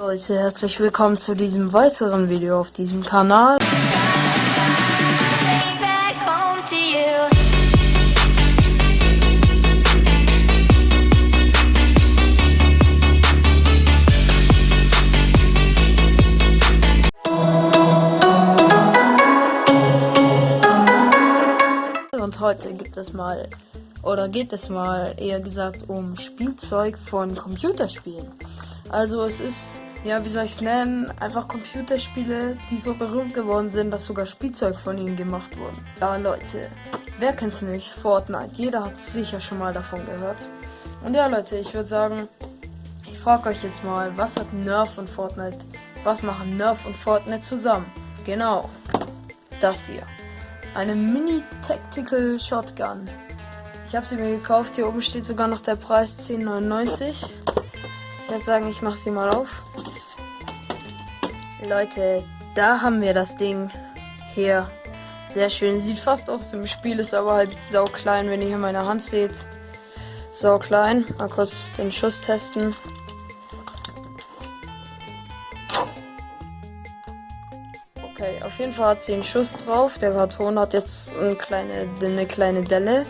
Leute, herzlich willkommen zu diesem weiteren Video auf diesem Kanal. Und heute gibt es mal, oder geht es mal eher gesagt um Spielzeug von Computerspielen. Also es ist, ja wie soll ich es nennen, einfach Computerspiele, die so berühmt geworden sind, dass sogar Spielzeug von ihnen gemacht wurden. Ja Leute, wer kennt's nicht? Fortnite, jeder hat sicher schon mal davon gehört. Und ja Leute, ich würde sagen, ich frage euch jetzt mal, was hat Nerf und Fortnite, was machen Nerf und Fortnite zusammen? Genau, das hier. Eine Mini Tactical Shotgun. Ich habe sie mir gekauft. Hier oben steht sogar noch der Preis 10,99. Ich würde sagen, ich mache sie mal auf. Leute, da haben wir das Ding. Hier. Sehr schön. Sieht fast aus dem Spiel, ist aber halt sau klein, wenn ihr hier meine Hand seht. Sau klein. Mal kurz den Schuss testen. Okay, auf jeden Fall hat sie einen Schuss drauf. Der Karton hat jetzt eine kleine, eine kleine Delle.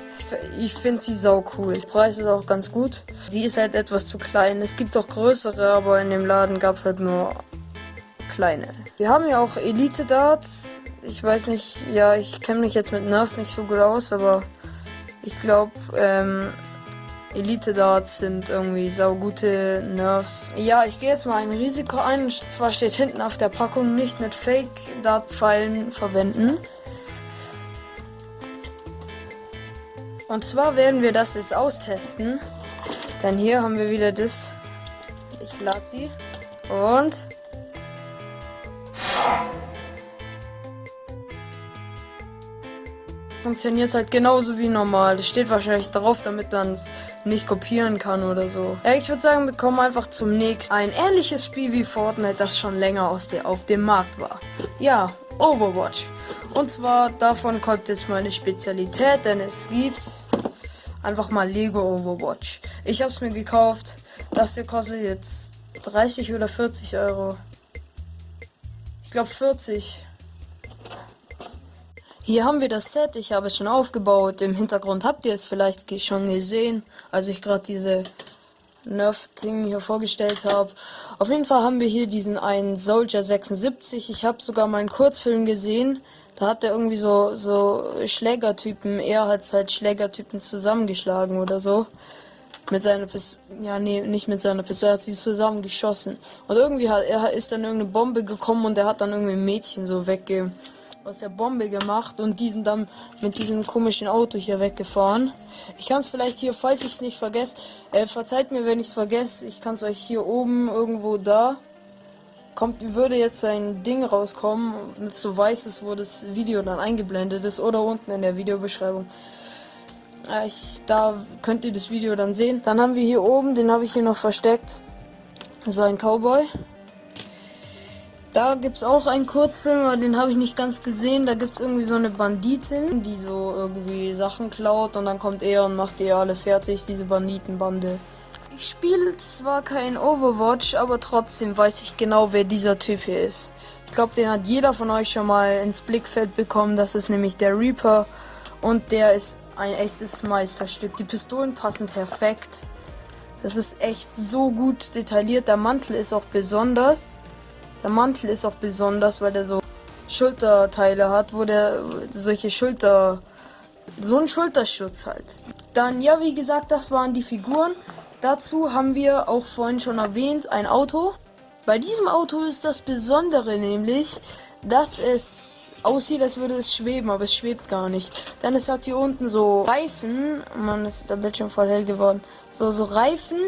Ich finde sie sau cool. Der Preis ist auch ganz gut. Sie ist halt etwas zu klein. Es gibt auch größere, aber in dem Laden gab es halt nur kleine. Wir haben ja auch Elite Darts. Ich weiß nicht, ja, ich kenne mich jetzt mit Nerfs nicht so gut aus, aber ich glaube, ähm, Elite Darts sind irgendwie saugute Nerfs. Ja, ich gehe jetzt mal ein Risiko ein. Und zwar steht hinten auf der Packung nicht mit Fake Dart Pfeilen verwenden. Und zwar werden wir das jetzt austesten. Denn hier haben wir wieder das. Ich lade sie. Und. Funktioniert halt genauso wie normal. Das steht wahrscheinlich drauf, damit dann nicht kopieren kann oder so. Ja, ich würde sagen, wir kommen einfach zum nächsten. Ein ähnliches Spiel wie Fortnite, das schon länger aus der, auf dem Markt war. Ja, Overwatch. Und zwar davon kommt jetzt meine Spezialität, denn es gibt einfach mal Lego Overwatch. Ich habe es mir gekauft. Das hier kostet jetzt 30 oder 40 Euro. Ich glaube 40. Hier haben wir das Set. Ich habe es schon aufgebaut. Im Hintergrund habt ihr es vielleicht schon gesehen, als ich gerade diese Nerf-Ding hier vorgestellt habe. Auf jeden Fall haben wir hier diesen einen Soldier 76. Ich habe sogar mal einen Kurzfilm gesehen. Da hat er irgendwie so, so Schlägertypen, er hat halt Schlägertypen zusammengeschlagen oder so. Mit seiner Pistole, ja, nee, nicht mit seiner Pistole, er hat sie zusammen geschossen. Und irgendwie hat, er ist dann irgendeine Bombe gekommen und er hat dann irgendwie ein Mädchen so wegge, aus der Bombe gemacht und diesen dann mit diesem komischen Auto hier weggefahren. Ich kann es vielleicht hier, falls ich es nicht vergesse, äh, verzeiht mir, wenn ich es vergesse, ich kann es euch hier oben irgendwo da, kommt, würde jetzt so ein Ding rauskommen, mit so weißes, wo das Video dann eingeblendet ist oder unten in der Videobeschreibung. Ja, ich, da könnt ihr das Video dann sehen. Dann haben wir hier oben, den habe ich hier noch versteckt, so ein Cowboy. Da gibt es auch einen Kurzfilm, aber den habe ich nicht ganz gesehen. Da gibt es irgendwie so eine Banditin, die so irgendwie Sachen klaut und dann kommt er und macht die alle fertig, diese Banditenbande. Ich spiele zwar kein Overwatch, aber trotzdem weiß ich genau, wer dieser Typ hier ist. Ich glaube, den hat jeder von euch schon mal ins Blickfeld bekommen. Das ist nämlich der Reaper und der ist ein echtes Meisterstück. Die Pistolen passen perfekt. Das ist echt so gut detailliert. Der Mantel ist auch besonders. Der Mantel ist auch besonders, weil der so Schulterteile hat, wo der solche Schulter. so einen Schulterschutz halt. Dann, ja, wie gesagt, das waren die Figuren. Dazu haben wir auch vorhin schon erwähnt, ein Auto. Bei diesem Auto ist das Besondere nämlich, dass es aussieht, als würde es schweben, aber es schwebt gar nicht. Denn es hat hier unten so Reifen. Man ist der Bildschirm voll hell geworden. So, so Reifen.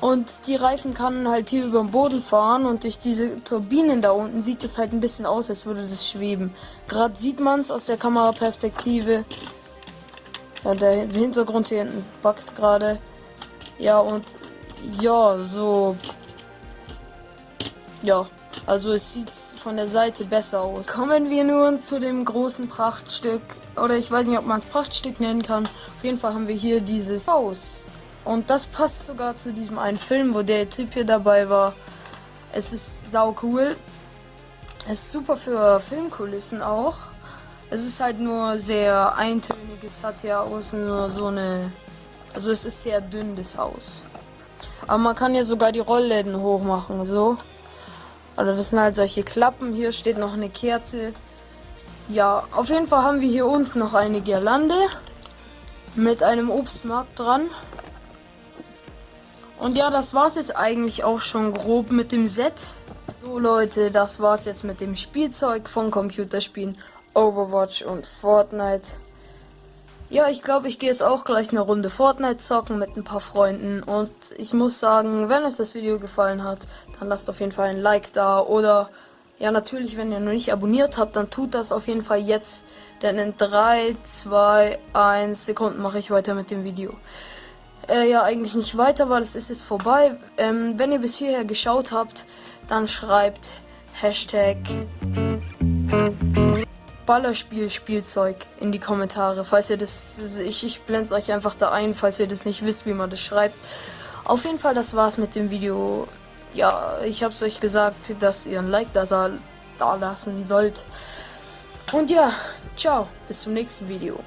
Und die Reifen kann halt hier über den Boden fahren und durch diese Turbinen da unten sieht es halt ein bisschen aus, als würde das schweben. Gerade sieht man es aus der Kameraperspektive. Ja, der Hintergrund hier hinten backt gerade. Ja, und ja, so. Ja, also es sieht von der Seite besser aus. Kommen wir nun zu dem großen Prachtstück. Oder ich weiß nicht, ob man es Prachtstück nennen kann. Auf jeden Fall haben wir hier dieses Haus. Und das passt sogar zu diesem einen Film, wo der Typ hier dabei war. Es ist sau cool. Es ist super für Filmkulissen auch. Es ist halt nur sehr eintönig. Es hat ja außen nur so eine. Also es ist sehr dünn, das Haus. Aber man kann ja sogar die Rollläden hochmachen, so. Also das sind halt solche Klappen. Hier steht noch eine Kerze. Ja, auf jeden Fall haben wir hier unten noch eine Girlande mit einem Obstmarkt dran. Und ja, das war's jetzt eigentlich auch schon grob mit dem Set. So Leute, das war's jetzt mit dem Spielzeug von Computerspielen Overwatch und Fortnite. Ja, ich glaube, ich gehe jetzt auch gleich eine Runde Fortnite zocken mit ein paar Freunden. Und ich muss sagen, wenn euch das Video gefallen hat, dann lasst auf jeden Fall ein Like da. Oder ja, natürlich, wenn ihr noch nicht abonniert habt, dann tut das auf jeden Fall jetzt. Denn in 3, 2, 1 Sekunden mache ich weiter mit dem Video. Äh, ja, eigentlich nicht weiter, weil es ist jetzt vorbei. Ähm, wenn ihr bis hierher geschaut habt, dann schreibt Hashtag Ballerspiel-Spielzeug in die Kommentare. Falls ihr das. Ich, ich blende euch einfach da ein, falls ihr das nicht wisst, wie man das schreibt. Auf jeden Fall, das war's mit dem Video ja, ich hab's euch gesagt, dass ihr ein Like da, da lassen sollt. Und ja, ciao, bis zum nächsten Video.